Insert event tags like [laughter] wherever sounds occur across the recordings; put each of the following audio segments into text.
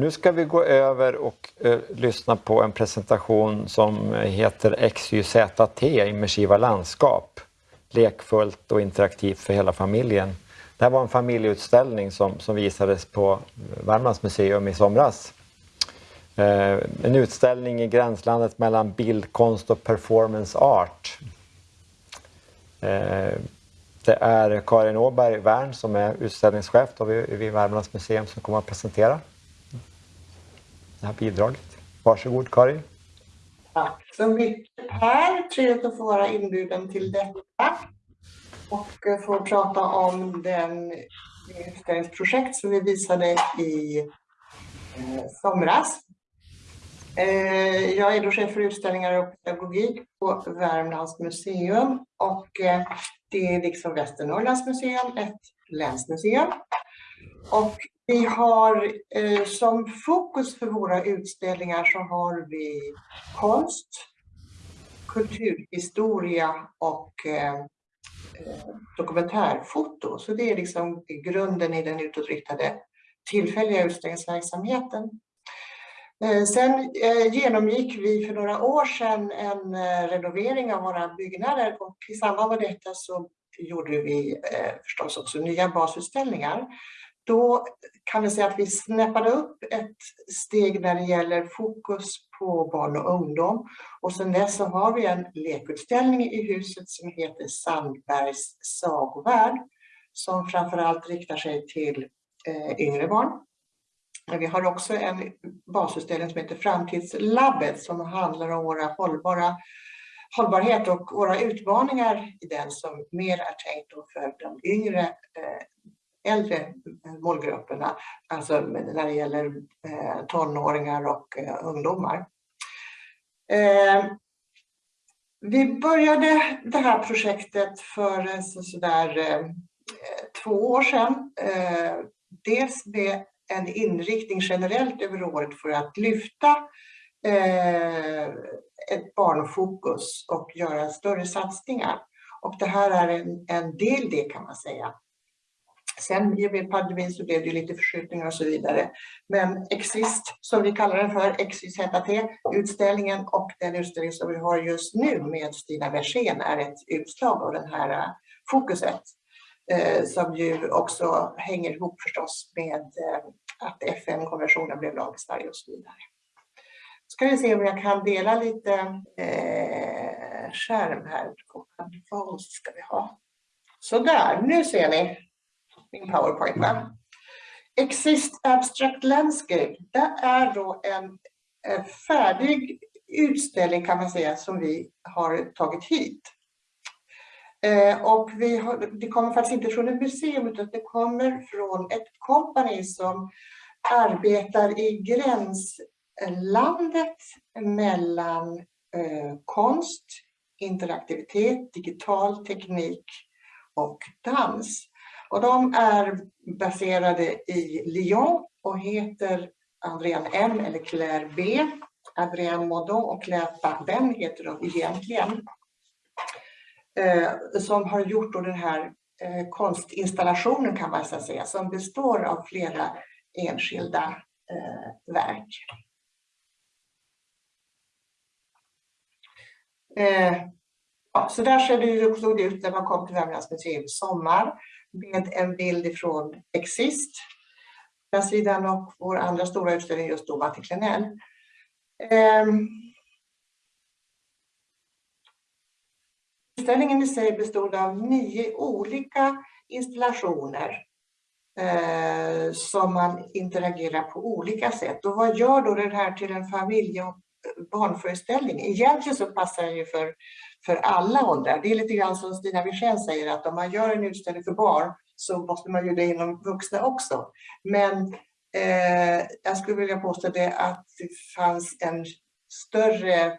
Nu ska vi gå över och eh, lyssna på en presentation som eh, heter XYZT, immersiva landskap. Lekfullt och interaktivt för hela familjen. Det här var en familjeutställning som, som visades på Värmlands museum i somras. Eh, en utställning i gränslandet mellan bildkonst och performance art. Eh, det är Karin Åberg Wern som är utställningschef vid, vid Värmlands museum som kommer att presentera det här bidraget. Varsågod Karin. Tack så mycket Per. Trevligt att få vara inbjuden till detta och eh, få prata om den utställningsprojekt som vi visade i eh, somras. Eh, jag är då chef för utställningar och pedagogik på Värmlands museum och eh, det är liksom Västernorrlands museum, ett länsmuseum. Och vi har eh, som fokus för våra utställningar så har vi konst, kulturhistoria och eh, eh dokumentärfoto. Så det är liksom grunden i den utåtriktade tillfälliga utställningsverksamheten. Eh, sen eh, genomgick vi för några år sedan en renovering av våra byggnader och i samband med detta så gjorde vi förstås också nya basutställningar. Då kan vi säga att vi snäppade upp ett steg när det gäller fokus på barn och ungdom. Och sen dess så har vi en lekutställning i huset som heter Sandbergs sagovärld som framförallt riktar sig till eh, yngre barn. Men vi har också en basutställning som heter Framtidslabbet som handlar om våra hållbara hållbarhet och våra utmaningar i den som mer är tänkt för de yngre eh, äldre målgrupperna, alltså när det gäller eh, tonåringar och eh, ungdomar. Eh, vi började det här projektet för sådär två år sedan. Dels med en inriktning generellt över året för att lyfta ett barnfokus och göra större satsningar. Och det här är en, en del det kan man säga. Sen i och med pandemin så blev det lite förskjutningar och så vidare. Men Exist, som vi kallar den för, XYZT, utställningen och den utställning som vi har just nu med Stina Wersén är ett utslag av det här eh, fokuset. Eh, som ju också hänger ihop förstås med eh, att FN-konventionen blev lag i Sverige och så vidare. Ska vi se om jag kan dela lite eh, skärm här. Vad ska vi ha? Sådär, nu ser ni min powerpoint. Va? Exist Abstract Landscape, det är då en, färdig utställning kan man säga som vi har tagit hit. Eh, och vi har, det kommer faktiskt inte från ett museum utan det kommer från ett kompani som arbetar i gränslandet mellan eh, konst, interaktivitet, digital teknik och dans. Och de är baserade i Lyon och heter Adrien M eller Claire B. Adrien Modon och Claire Barben heter de egentligen. Eh, som har gjort då den här eh, konstinstallationen kan man säga som består av flera enskilda eh, verk. Eh, ja, så där ser det, såg det ut när man kom till Värmlands museum i sommar med en bild ifrån Exist. Den sidan och vår andra stora utställning just då var till Klenell. Um, utställningen i sig bestod av nio olika installationer eh, som man interagerar på olika sätt. Och vad gör då det här till en familje och barnföreställning? Egentligen så passar den ju för för alla åldrar. Det är lite grann som Stina Wirsén säger att om man gör en utställning för barn så måste man ju det inom vuxna också. Men eh, jag skulle vilja påstå det att det fanns en större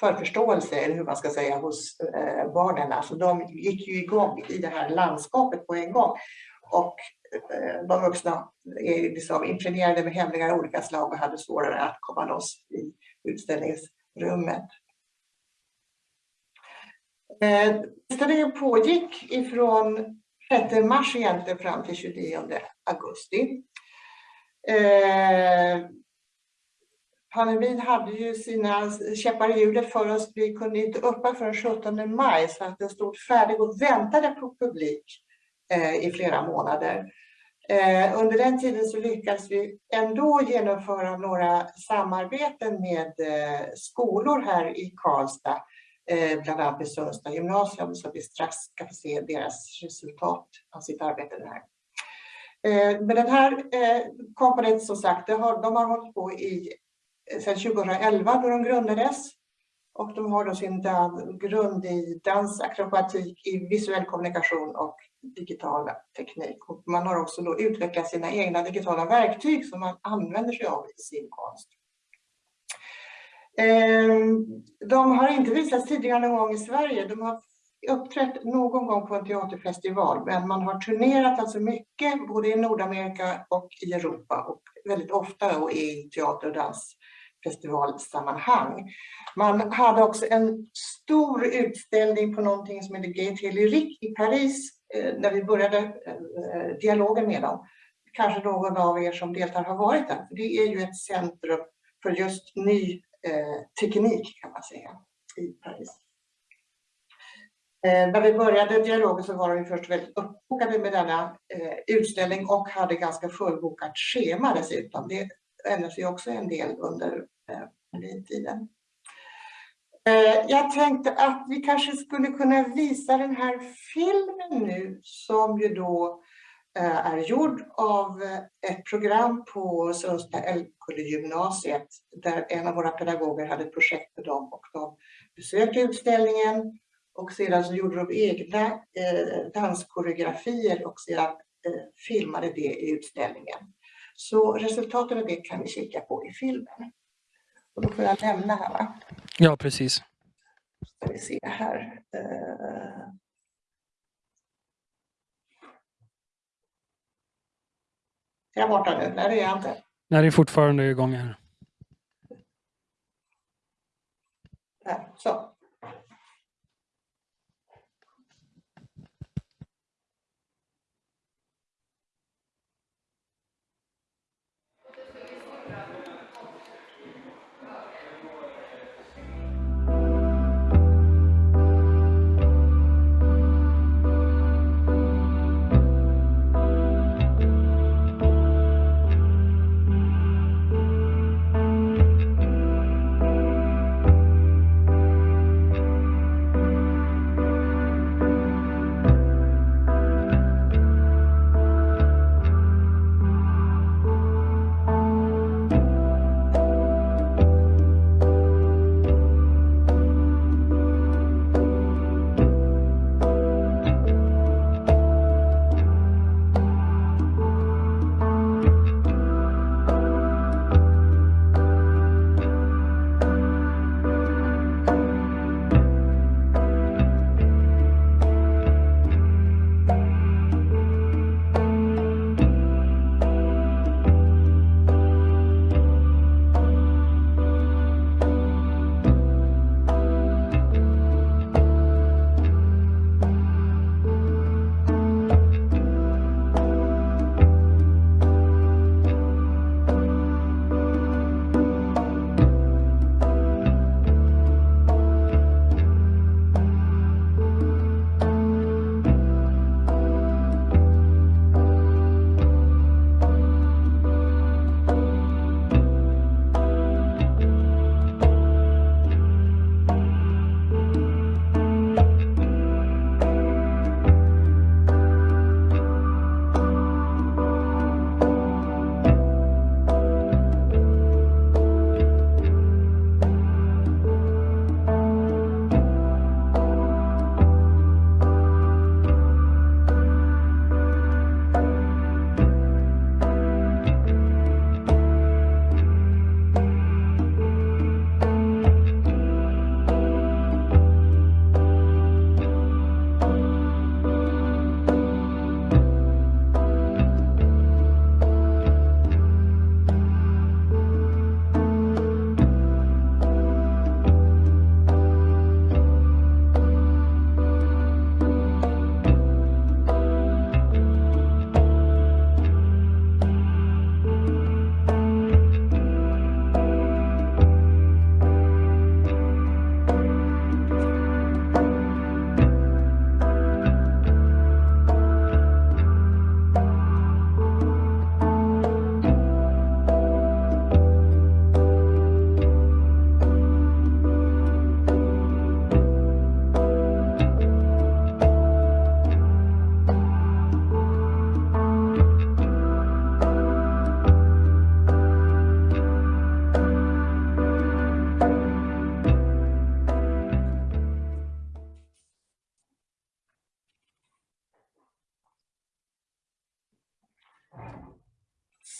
förförståelse, eller hur man ska säga, hos eh, barnen. Alltså de gick ju igång i det här landskapet på en gång. Och eh, de vuxna är liksom impregnerade med hämningar av olika slag och hade svårare att komma loss i utställningsrummet. Eh, Utställningen pågick ifrån 6 mars egentligen fram till 29 augusti. Eh, pandemin hade ju sina käppar i hjulet för oss. Vi kunde inte öppna förrän 17 maj så att den stod färdig och väntade på publik eh, i flera månader. Eh, under den tiden så lyckades vi ändå genomföra några samarbeten med eh, skolor här i Karlstad, Eh, bland annat i Sundsta gymnasium, så vi strax ska få se deras resultat av sitt arbete där. Eh, men den här eh, som sagt, har, de har hållit på i eh, sedan 2011 då de grundades. Och de har då sin grund i dans, akrobatik, i visuell kommunikation och digital teknik. Och man har också då utvecklat sina egna digitala verktyg som man använder sig av i sin konst. Ehm, de har inte visats tidigare någon gång i Sverige. De har uppträtt någon gång på en teaterfestival, men man har turnerat alltså mycket både i Nordamerika och i Europa och väldigt ofta då i teater och dansfestivalsammanhang. Man hade också en stor utställning på någonting som heter Gate Lyrique i Paris eh, när vi började eh, dialogen med dem. Kanske någon av er som deltar har varit där. Det är ju ett centrum för just ny Eh, teknik kan man säga i Paris. Eh, när vi började dialogen så var de först väldigt uppbokade med denna eh, utställning och hade ganska fullbokat schema dessutom. Det ändrade ju också en del under tiden. Eh, jag tänkte att vi kanske skulle kunna visa den här filmen nu som ju då eh, är gjord av ett program på Älvkullegymnasiet där en av våra pedagoger hade ett projekt med dem och de besökte utställningen och sedan så gjorde de egna eh, danskoreografier och sedan filmade det i utställningen. Så resultatet av det kan vi kika på i filmen. Och då får jag lämna här va? Ja, precis. Ska vi se här. Uh... Är jag borta nu? Nej, det är jag inte. Nej, det är fortfarande igång här. Där, så.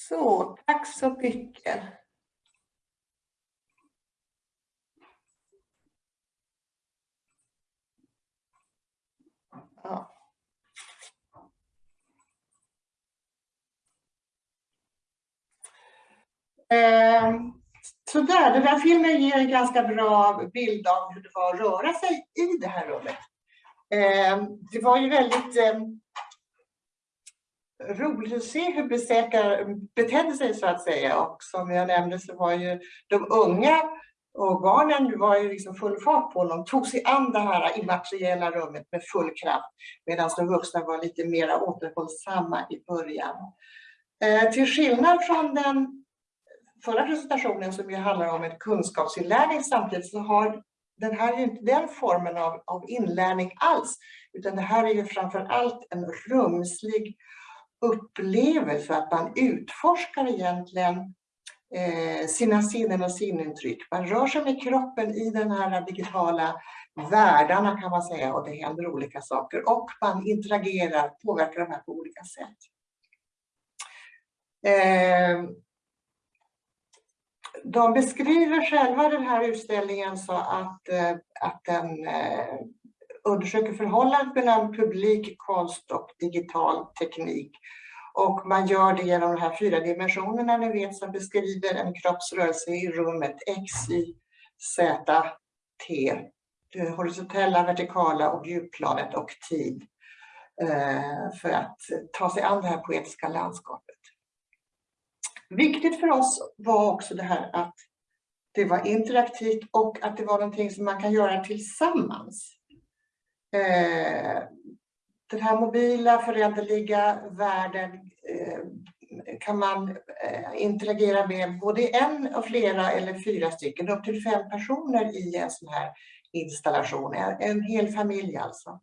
Så, Tack så mycket. Ja. Eh, så där, den där filmen ger en ganska bra bild av hur det var att röra sig i det här rummet. Eh, det var ju väldigt eh, roligt att se hur besökare betedde sig så att säga. Och som jag nämnde så var ju de unga och barnen var ju liksom full fart på dem, tog sig an det här immateriella rummet med full kraft. Medan de vuxna var lite mer återhållsamma i början. Eh, till skillnad från den förra presentationen som ju handlar om en kunskapsinlärning samtidigt så har den här ju inte den formen av, av inlärning alls. Utan det här är ju framför allt en rumslig upplevelse, att man utforskar egentligen eh, sina sinnen och sinintryck. Man rör sig med kroppen i den här digitala världarna kan man säga och det händer olika saker och man interagerar, påverkar de här på olika sätt. Eh, de beskriver själva den här utställningen så att, eh, att den undersöker förhållandet mellan publik, konst och digital teknik. Och man gör det genom de här fyra dimensionerna ni vet som beskriver en kroppsrörelse i rummet X, Y, Z, T. Det horisontella, vertikala och djupplanet och tid. Eh, för att ta sig an det här poetiska landskapet. Viktigt för oss var också det här att det var interaktivt och att det var någonting som man kan göra tillsammans. Eh, den här mobila föränderliga världen eh, kan man eh, interagera med både en och flera eller fyra stycken, upp till fem personer i en sån här installation. En hel familj alltså.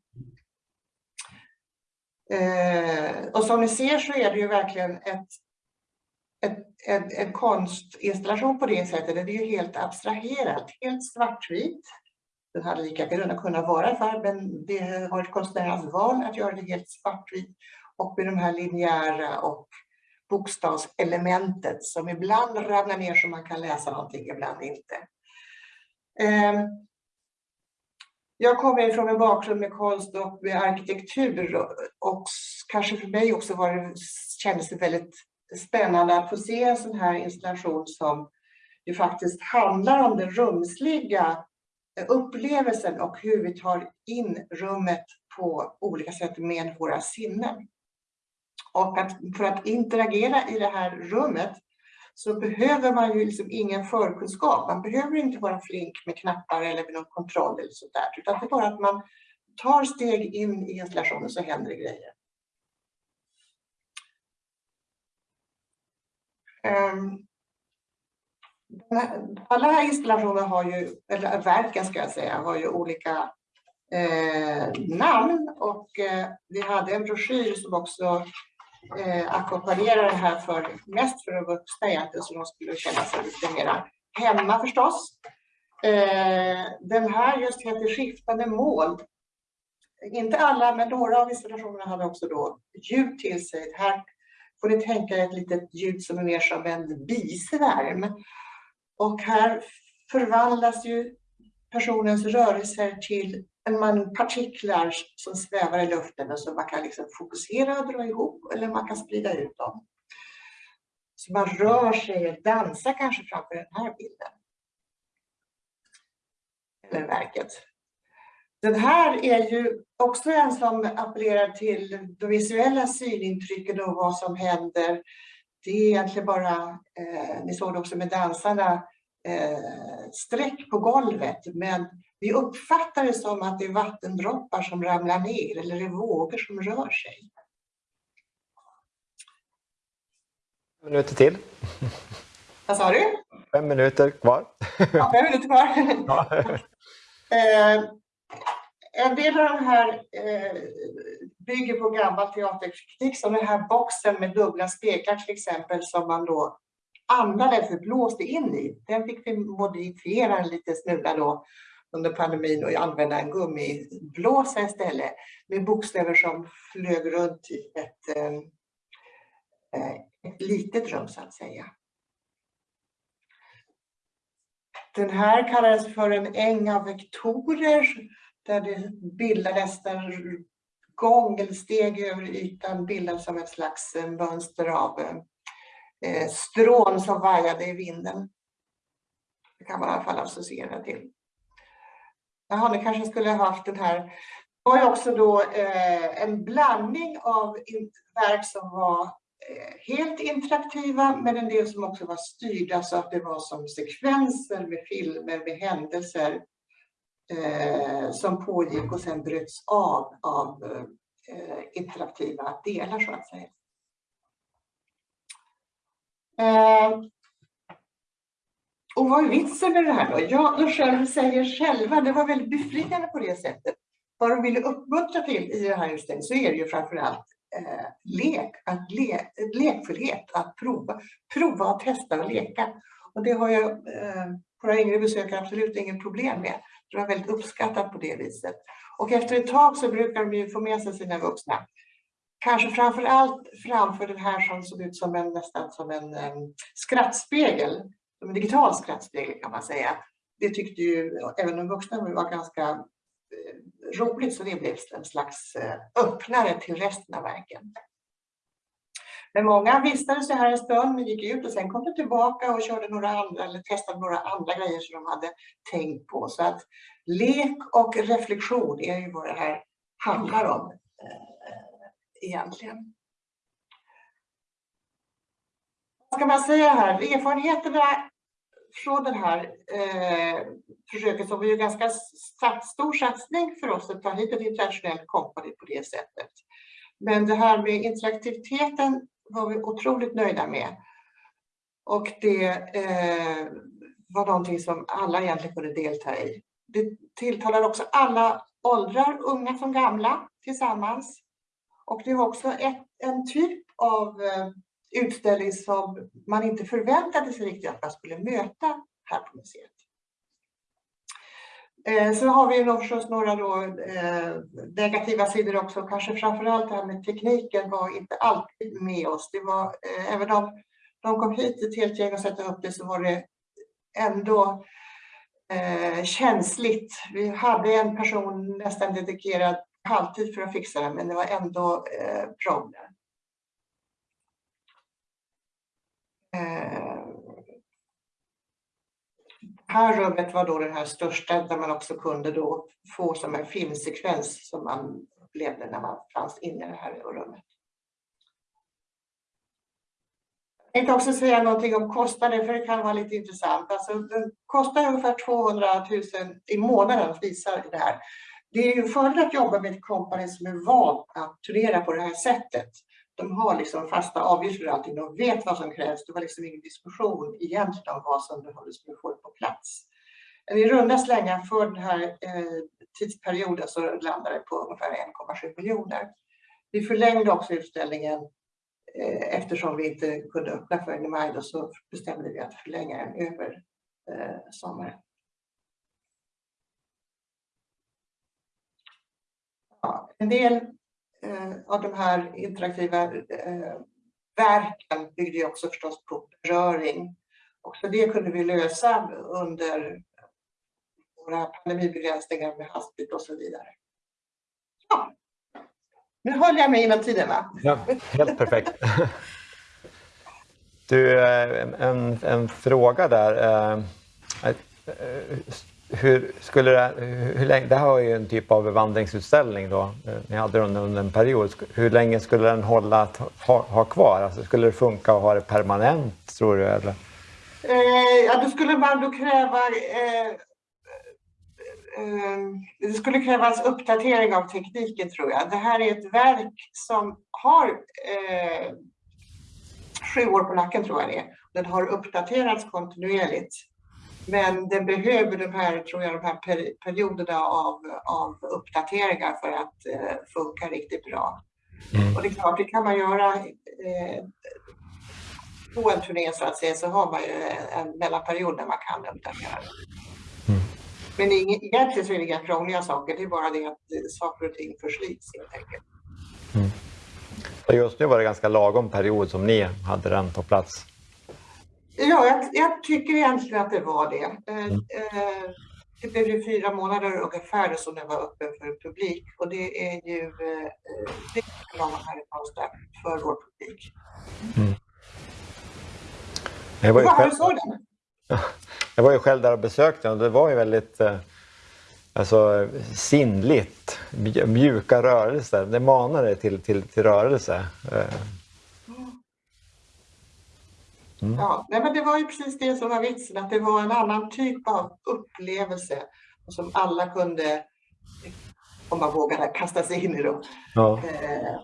Eh, och som ni ser så är det ju verkligen ett, ett, en, en konstinstallation på det sättet. Det är ju helt abstraherat, helt svartvit. Den hade lika gärna kunnat vara färg, men det var ett konstnärernas val att göra det helt svartvitt och med de här linjära och bokstavselementet som ibland ramlar ner så man kan läsa någonting, ibland inte. Ehm, jag kommer ifrån en bakgrund med konst och med arkitektur och kanske för mig också var det, kändes det väldigt spännande att få se en sån här installation som ju faktiskt handlar om det rumsliga upplevelsen och hur vi tar in rummet på olika sätt med våra sinnen. Och att för att interagera i det här rummet så behöver man ju liksom ingen förkunskap. Man behöver inte vara flink med knappar eller med någon kontroll eller sådär. Utan det är bara att man tar steg in i installationen så händer det grejer. Um, alla installationer har ju, eller verken ska jag säga, har ju olika eh, namn och eh, vi hade en broschyr som också eh, ackompanjerade det här för, mest för de vuxna egentligen så de skulle känna sig lite mera hemma förstås. Eh, den här just heter Skiftande mål. Inte alla, men några av installationerna hade också då ljud till sig. Här får ni tänka ett litet ljud som är mer som en bisvärm. Och här förvandlas ju personens rörelser till en man partiklar som svävar i luften och som man kan liksom fokusera och dra ihop eller man kan sprida ut dem. Så man rör sig och dansar kanske framför den här bilden. Eller verket. Den här är ju också en som appellerar till de visuella synintrycken och vad som händer det är egentligen bara, eh, ni såg det också med dansarna, eh, streck på golvet. Men vi uppfattar det som att det är vattendroppar som ramlar ner eller det är vågor som rör sig. Fem minuter till. Vad sa du? Fem minuter kvar. Ja, fem minuter kvar. [laughs] Ja. eh, en del av de här eh, bygger på gammal teaterteknik som den här boxen med dubbla speglar till exempel som man då andades och blåste in i. Den fick vi modifiera en liten smula då under pandemin och använda en gummiblåsa istället med bokstäver som flög runt i ett, eh, eh, ett litet rum så att säga. Den här kallades för en äng av vektorer där det bildades en gång eller steg över ytan bildades som ett slags eh, mönster av eh, strån som vajade i vinden. Det kan man i alla fall associera till. Jaha, ni kanske skulle ha haft den här. Det var ju också då eh, en blandning av verk som var eh, helt interaktiva men en del som också var styrda så att det var som sekvenser med filmer, med händelser eh, som pågick och sen bröts av av eh, interaktiva delar så att säga. Eh, och vad är vitsen med det här då? Ja, de själv säger själva, det var väldigt befriande på det sättet. Vad de ville uppmuntra till i det här utställningen så är det ju framförallt eh, lek, att le, lekfullhet, att prova, prova att testa och leka. Och det har jag eh, våra yngre besökare absolut inget problem med. Det var väldigt uppskattat på det viset. Och efter ett tag så brukar de ju få med sig sina vuxna. Kanske framför allt framför den här som såg ut som en, nästan som en um, skrattspegel. En digital skrattspegel kan man säga. Det tyckte ju även de vuxna var ganska eh, roligt så det blev en slags eh, öppnare till resten av verken. Men många vistades ju här en stund, gick ut och sen kom de tillbaka och körde några andra eller testade några andra grejer som de hade tänkt på. Så att lek och reflektion är ju vad det här handlar om eh, egentligen. Vad ska man säga här? Erfarenheterna från det här eh, försöket som var ju ganska stor satsning för oss att ta hit ett internationellt kompani på det sättet. Men det här med interaktiviteten var vi otroligt nöjda med. Och det eh, var någonting som alla egentligen kunde delta i. Det tilltalar också alla åldrar, unga som gamla, tillsammans. Och det var också ett, en typ av eh, utställning som man inte förväntade sig riktigt att man skulle möta här på museet. Eh, så har vi nog förstås några då, eh, negativa sidor också. Kanske framförallt det här med tekniken var inte alltid med oss. Det var, eh, även om de kom hit ett helt gäng och sätta upp det så var det ändå eh, känsligt. Vi hade en person nästan dedikerad halvtid för att fixa det men det var ändå eh, problem. Eh, här rummet var då det här största där man också kunde då få som en filmsekvens som man upplevde när man fanns inne i det här rummet. Jag tänkte också säga någonting om kostnaden för det kan vara lite intressant. Alltså, den kostar ungefär 200 000 i månaden att visa det här. Det är ju fördel att jobba med ett kompani som är vant att turnera på det här sättet de har liksom fasta avgifter och allting. De vet vad som krävs. Det var liksom ingen diskussion egentligen om vad som behövdes för att få det på plats. I runda slängar för den här eh, tidsperioden så landade det på ungefär 1,7 miljoner. Vi förlängde också utställningen eh, eftersom vi inte kunde öppna förrän i maj då, så bestämde vi att förlänga den över eh, sommaren. Ja, en del Eh, av de här interaktiva eh, verken byggde ju också förstås på beröring. Och så det kunde vi lösa under våra pandemibegränsningar med hastigt och så vidare. Ja. Nu håller jag mig inom tiden va? Ja, helt perfekt. Du, eh, en, en fråga där eh, hur skulle det, hur länge, det här var ju en typ av vandringsutställning då, eh, ni hade den under en period. Hur länge skulle den hålla att ha, ha kvar? Alltså, skulle det funka att ha det permanent tror du? Eller? Eh, ja, då skulle man då kräva eh, eh, det skulle krävas uppdatering av tekniken tror jag. Det här är ett verk som har eh, sju år på nacken tror jag det är. Den har uppdaterats kontinuerligt. Men den behöver de här, tror jag, de här perioderna av, av uppdateringar för att eh, funka riktigt bra. Mm. Och det är klart, det kan man göra eh, på en turné så att säga, så har man ju en mellanperiod där man kan uppdatera Mm. Men egentligen så är det inga krångliga saker, det är bara det att saker och ting förslits helt enkelt. Mm. Just nu var det ganska lagom period som ni hade den på plats. Ja, jag, jag tycker egentligen att det var det. Eh, Mm. eh, Det blev ju fyra månader ungefär som den var öppen för publik och det är ju eh, eh, det är lagom här i Karlstad för vår publik. Jag var, ju själv, [laughs] jag var ju själv där och besökte den och det var ju väldigt eh, alltså, sinnligt. mj- Mjuka rörelser. Det manade till, till, till rörelse. Eh, Ja, nej, men det var ju precis det som var vitsen, att det var en annan typ av upplevelse som alla kunde, om man vågade, kasta sig in i. Då. ja. Eh,